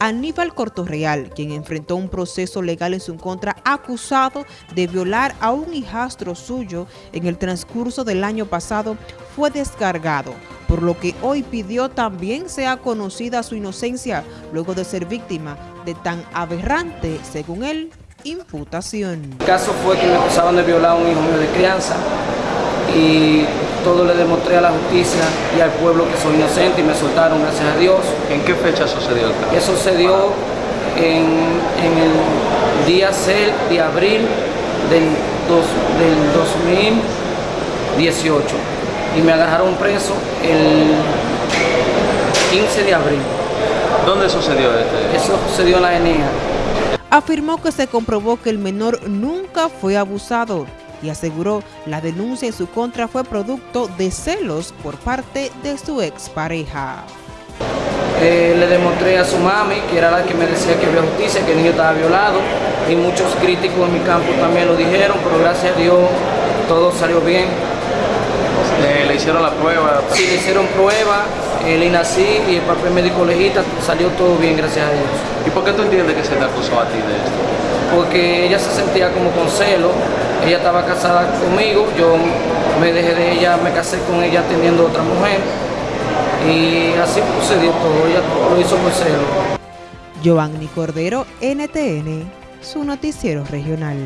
Aníbal Cortorreal, quien enfrentó un proceso legal en su contra acusado de violar a un hijastro suyo en el transcurso del año pasado, fue descargado, por lo que hoy pidió también sea conocida su inocencia luego de ser víctima de tan aberrante, según él, imputación. El caso fue que me acusaban de violar a un hijo mío de crianza y todo le demostré a la justicia y al pueblo que soy inocente y me soltaron, gracias a Dios. ¿En qué fecha sucedió el caso? Eso sucedió en, en el día 6 de abril del, dos, del 2018 y me agarraron preso el 15 de abril. ¿Dónde sucedió este? Eso sucedió en la ENEA. Afirmó que se comprobó que el menor nunca fue abusado y aseguró la denuncia en su contra fue producto de celos por parte de su expareja. Eh, le demostré a su mami, que era la que me decía que había justicia, que el niño estaba violado, y muchos críticos en mi campo también lo dijeron, pero gracias a Dios todo salió bien. Eh, ¿Le hicieron la prueba? Sí, le hicieron prueba, el INACI y el papel médico legista, salió todo bien, gracias a Dios. ¿Y por qué tú entiendes que se te acusó a ti de esto? Porque ella se sentía como con celo, ella estaba casada conmigo, yo me dejé de ella, me casé con ella teniendo otra mujer y así sucedió todo, ella lo hizo por celo. Giovanni Cordero, NTN, su noticiero regional.